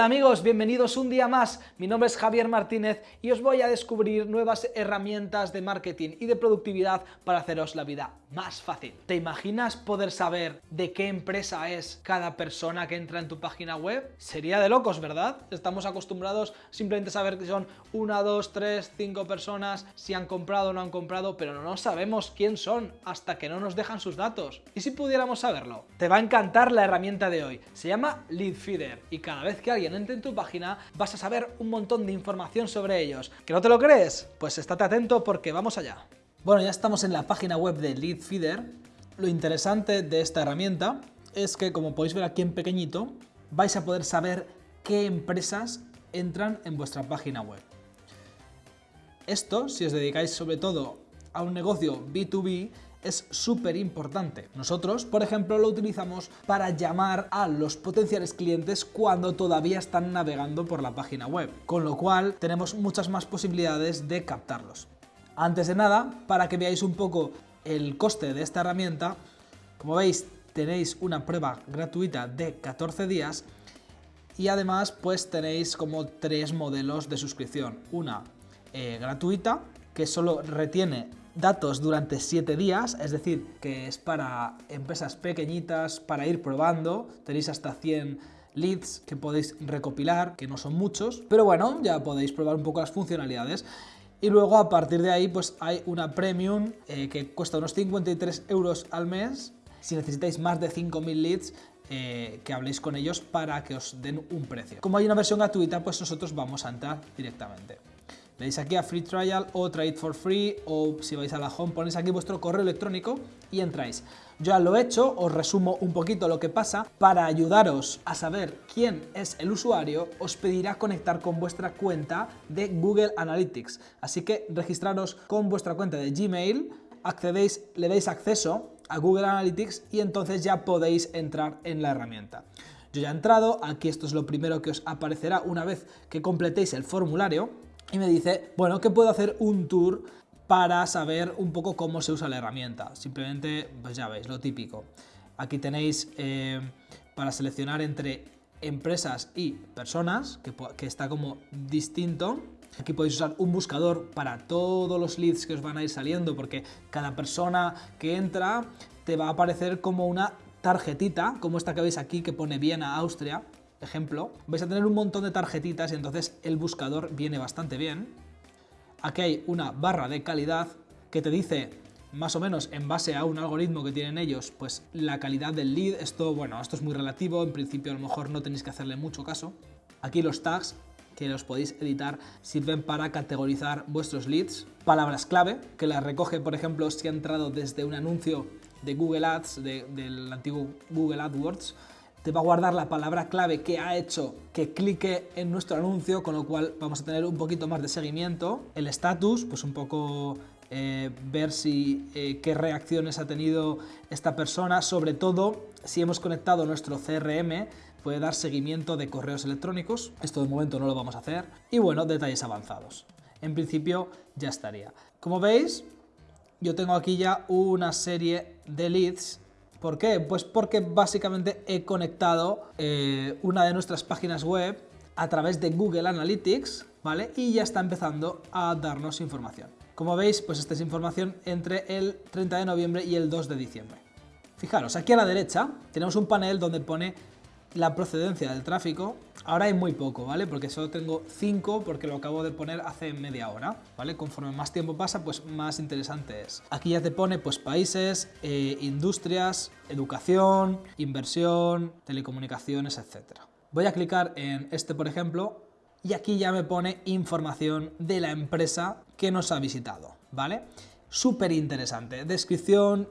Hola amigos, bienvenidos un día más. Mi nombre es Javier Martínez y os voy a descubrir nuevas herramientas de marketing y de productividad para haceros la vida más fácil. ¿Te imaginas poder saber de qué empresa es cada persona que entra en tu página web? Sería de locos, ¿verdad? Estamos acostumbrados simplemente a saber que son una, dos, tres, cinco personas, si han comprado o no han comprado, pero no sabemos quién son hasta que no nos dejan sus datos. ¿Y si pudiéramos saberlo? Te va a encantar la herramienta de hoy. Se llama Lead Feeder y cada vez que alguien entre en tu página vas a saber un montón de información sobre ellos. ¿Que no te lo crees? Pues estate atento porque vamos allá. Bueno, ya estamos en la página web de Lead Feeder. Lo interesante de esta herramienta es que, como podéis ver aquí en pequeñito, vais a poder saber qué empresas entran en vuestra página web. Esto, si os dedicáis sobre todo a un negocio B2B, es súper importante. Nosotros, por ejemplo, lo utilizamos para llamar a los potenciales clientes cuando todavía están navegando por la página web, con lo cual tenemos muchas más posibilidades de captarlos. Antes de nada, para que veáis un poco el coste de esta herramienta, como veis tenéis una prueba gratuita de 14 días y además pues tenéis como tres modelos de suscripción. Una eh, gratuita que solo retiene datos durante 7 días, es decir, que es para empresas pequeñitas, para ir probando, tenéis hasta 100 leads que podéis recopilar, que no son muchos, pero bueno, ya podéis probar un poco las funcionalidades. Y luego a partir de ahí pues hay una premium eh, que cuesta unos 53 euros al mes. Si necesitáis más de 5.000 leads, eh, que habléis con ellos para que os den un precio. Como hay una versión gratuita, pues nosotros vamos a entrar directamente. Le dais aquí a Free Trial o It for Free o si vais a la home ponéis aquí vuestro correo electrónico y entráis. Yo ya lo he hecho, os resumo un poquito lo que pasa. Para ayudaros a saber quién es el usuario, os pedirá conectar con vuestra cuenta de Google Analytics. Así que registraros con vuestra cuenta de Gmail, accedéis, le dais acceso a Google Analytics y entonces ya podéis entrar en la herramienta. Yo ya he entrado, aquí esto es lo primero que os aparecerá una vez que completéis el formulario y me dice, bueno, que puedo hacer un tour para saber un poco cómo se usa la herramienta. Simplemente, pues ya veis, lo típico. Aquí tenéis eh, para seleccionar entre empresas y personas, que, que está como distinto. Aquí podéis usar un buscador para todos los leads que os van a ir saliendo, porque cada persona que entra te va a aparecer como una tarjetita, como esta que veis aquí que pone Viena, Austria, ejemplo, vais a tener un montón de tarjetitas y entonces el buscador viene bastante bien. Aquí hay una barra de calidad que te dice más o menos en base a un algoritmo que tienen ellos, pues la calidad del lead, esto, bueno, esto es muy relativo, en principio a lo mejor no tenéis que hacerle mucho caso. Aquí los tags, que los podéis editar, sirven para categorizar vuestros leads. Palabras clave, que las recoge, por ejemplo, si ha entrado desde un anuncio de Google Ads, del antiguo Google AdWords, te va a guardar la palabra clave que ha hecho que clique en nuestro anuncio, con lo cual vamos a tener un poquito más de seguimiento. El status, pues un poco eh, ver si eh, qué reacciones ha tenido esta persona, sobre todo si hemos conectado nuestro CRM, puede dar seguimiento de correos electrónicos, esto de momento no lo vamos a hacer, y bueno, detalles avanzados. En principio ya estaría. Como veis, yo tengo aquí ya una serie de leads ¿Por qué? Pues porque básicamente he conectado eh, una de nuestras páginas web a través de Google Analytics, ¿vale? Y ya está empezando a darnos información. Como veis, pues esta es información entre el 30 de noviembre y el 2 de diciembre. Fijaros, aquí a la derecha tenemos un panel donde pone la procedencia del tráfico, ahora hay muy poco, ¿vale? Porque solo tengo 5 porque lo acabo de poner hace media hora, ¿vale? Conforme más tiempo pasa, pues más interesante es. Aquí ya te pone pues países, eh, industrias, educación, inversión, telecomunicaciones, etc. Voy a clicar en este, por ejemplo, y aquí ya me pone información de la empresa que nos ha visitado, ¿vale? Súper interesante. Descripción,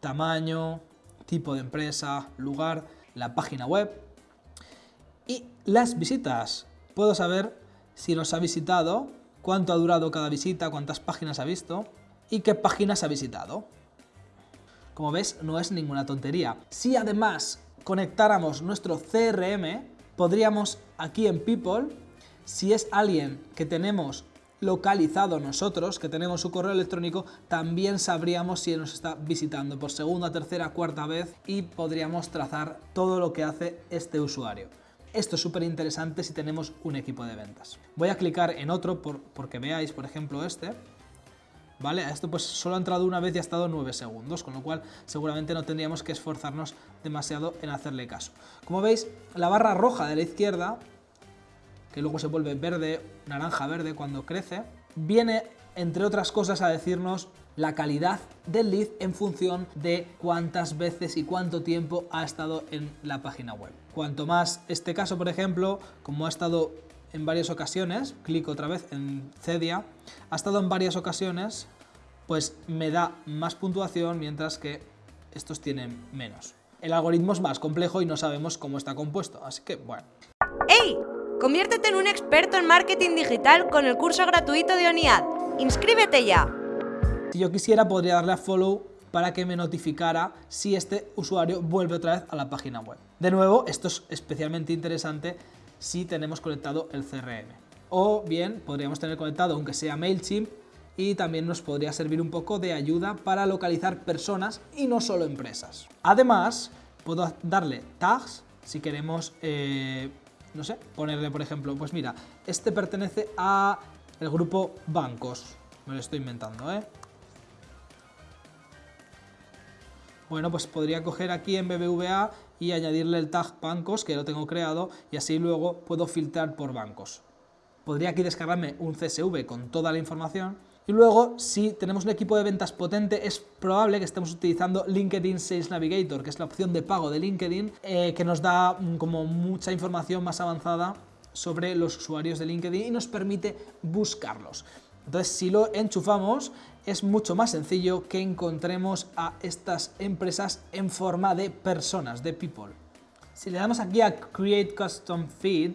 tamaño, tipo de empresa, lugar la página web y las visitas. Puedo saber si nos ha visitado, cuánto ha durado cada visita, cuántas páginas ha visto y qué páginas ha visitado. Como ves, no es ninguna tontería. Si además conectáramos nuestro CRM, podríamos aquí en People, si es alguien que tenemos localizado nosotros, que tenemos su correo electrónico, también sabríamos si nos está visitando por segunda, tercera, cuarta vez y podríamos trazar todo lo que hace este usuario. Esto es súper interesante si tenemos un equipo de ventas. Voy a clicar en otro por, porque veáis, por ejemplo, este. ¿Vale? Esto pues solo ha entrado una vez y ha estado 9 segundos, con lo cual seguramente no tendríamos que esforzarnos demasiado en hacerle caso. Como veis, la barra roja de la izquierda, que luego se vuelve verde, naranja verde cuando crece, viene entre otras cosas a decirnos la calidad del lead en función de cuántas veces y cuánto tiempo ha estado en la página web. Cuanto más este caso, por ejemplo, como ha estado en varias ocasiones, clico otra vez en Cedia, ha estado en varias ocasiones, pues me da más puntuación mientras que estos tienen menos. El algoritmo es más complejo y no sabemos cómo está compuesto, así que bueno. Conviértete en un experto en marketing digital con el curso gratuito de ONIAD. ¡Inscríbete ya! Si yo quisiera podría darle a follow para que me notificara si este usuario vuelve otra vez a la página web. De nuevo, esto es especialmente interesante si tenemos conectado el CRM. O bien, podríamos tener conectado aunque sea MailChimp y también nos podría servir un poco de ayuda para localizar personas y no solo empresas. Además, puedo darle tags si queremos, eh, no sé, ponerle por ejemplo, pues mira, este pertenece a el grupo bancos, me lo estoy inventando, ¿eh? Bueno, pues podría coger aquí en BBVA y añadirle el tag bancos, que lo tengo creado, y así luego puedo filtrar por bancos. Podría aquí descargarme un CSV con toda la información, y luego, si tenemos un equipo de ventas potente, es probable que estemos utilizando LinkedIn Sales Navigator, que es la opción de pago de LinkedIn, eh, que nos da mm, como mucha información más avanzada sobre los usuarios de LinkedIn y nos permite buscarlos. Entonces, si lo enchufamos, es mucho más sencillo que encontremos a estas empresas en forma de personas, de people. Si le damos aquí a Create Custom Feed,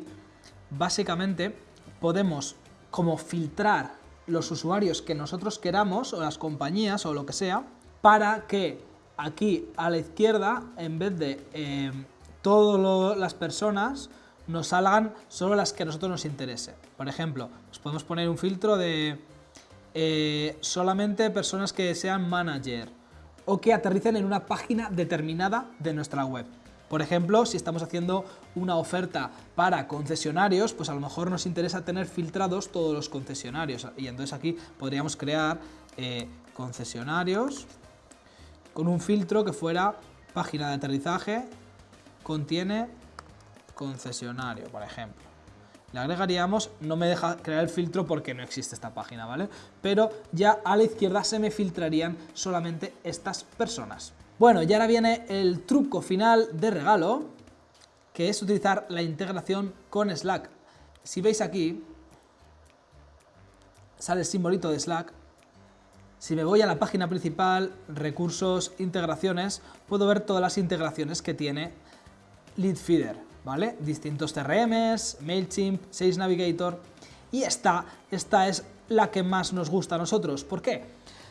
básicamente podemos como filtrar los usuarios que nosotros queramos, o las compañías, o lo que sea, para que aquí a la izquierda, en vez de eh, todas las personas, nos salgan solo las que a nosotros nos interese. Por ejemplo, nos podemos poner un filtro de eh, solamente personas que sean manager o que aterricen en una página determinada de nuestra web. Por ejemplo, si estamos haciendo una oferta para concesionarios, pues a lo mejor nos interesa tener filtrados todos los concesionarios. Y entonces aquí podríamos crear eh, concesionarios con un filtro que fuera página de aterrizaje, contiene concesionario, por ejemplo. Le agregaríamos, no me deja crear el filtro porque no existe esta página, ¿vale? Pero ya a la izquierda se me filtrarían solamente estas personas. Bueno, y ahora viene el truco final de regalo, que es utilizar la integración con Slack. Si veis aquí, sale el simbolito de Slack. Si me voy a la página principal, recursos, integraciones, puedo ver todas las integraciones que tiene Leadfeeder. ¿vale? Distintos CRMs, MailChimp, Sales Navigator y esta, esta es la que más nos gusta a nosotros. ¿Por qué?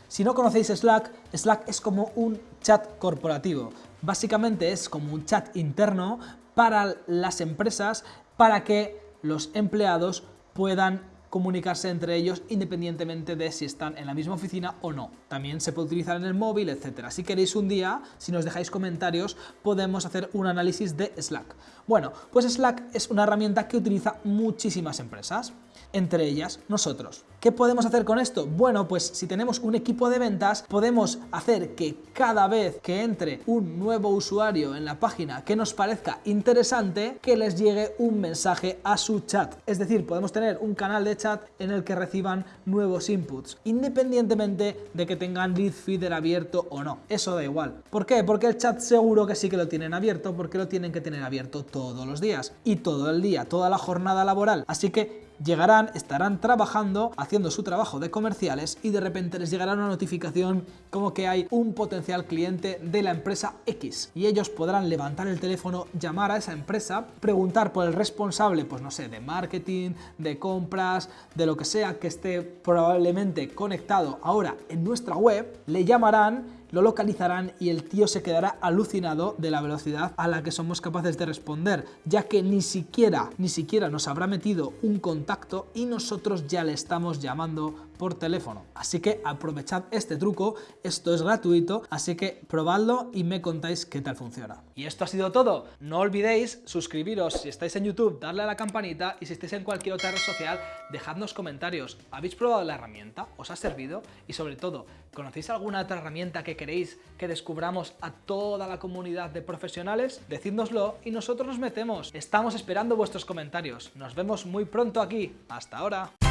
Si no conocéis Slack, Slack es como un chat corporativo. Básicamente es como un chat interno para las empresas para que los empleados puedan comunicarse entre ellos independientemente de si están en la misma oficina o no. También se puede utilizar en el móvil, etcétera. Si queréis un día, si nos dejáis comentarios, podemos hacer un análisis de Slack. Bueno, pues Slack es una herramienta que utiliza muchísimas empresas entre ellas nosotros. ¿Qué podemos hacer con esto? Bueno, pues si tenemos un equipo de ventas, podemos hacer que cada vez que entre un nuevo usuario en la página que nos parezca interesante, que les llegue un mensaje a su chat. Es decir, podemos tener un canal de chat en el que reciban nuevos inputs, independientemente de que tengan lead feeder abierto o no. Eso da igual. ¿Por qué? Porque el chat seguro que sí que lo tienen abierto, porque lo tienen que tener abierto todos los días y todo el día, toda la jornada laboral. Así que llegarán, estarán trabajando, haciendo su trabajo de comerciales y de repente les llegará una notificación como que hay un potencial cliente de la empresa X. Y ellos podrán levantar el teléfono, llamar a esa empresa, preguntar por el responsable, pues no sé, de marketing, de compras, de lo que sea que esté probablemente conectado ahora en nuestra web, le llamarán lo localizarán y el tío se quedará alucinado de la velocidad a la que somos capaces de responder, ya que ni siquiera, ni siquiera nos habrá metido un contacto y nosotros ya le estamos llamando por teléfono. Así que aprovechad este truco, esto es gratuito, así que probadlo y me contáis qué tal funciona. Y esto ha sido todo. No olvidéis suscribiros si estáis en YouTube, darle a la campanita y si estáis en cualquier otra red social, dejadnos comentarios. ¿Habéis probado la herramienta? ¿Os ha servido? Y sobre todo, ¿conocéis alguna otra herramienta que queréis que descubramos a toda la comunidad de profesionales? Decídnoslo y nosotros nos metemos. Estamos esperando vuestros comentarios. Nos vemos muy pronto aquí. Hasta ahora.